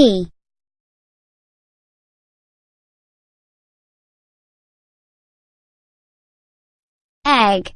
me. Egg.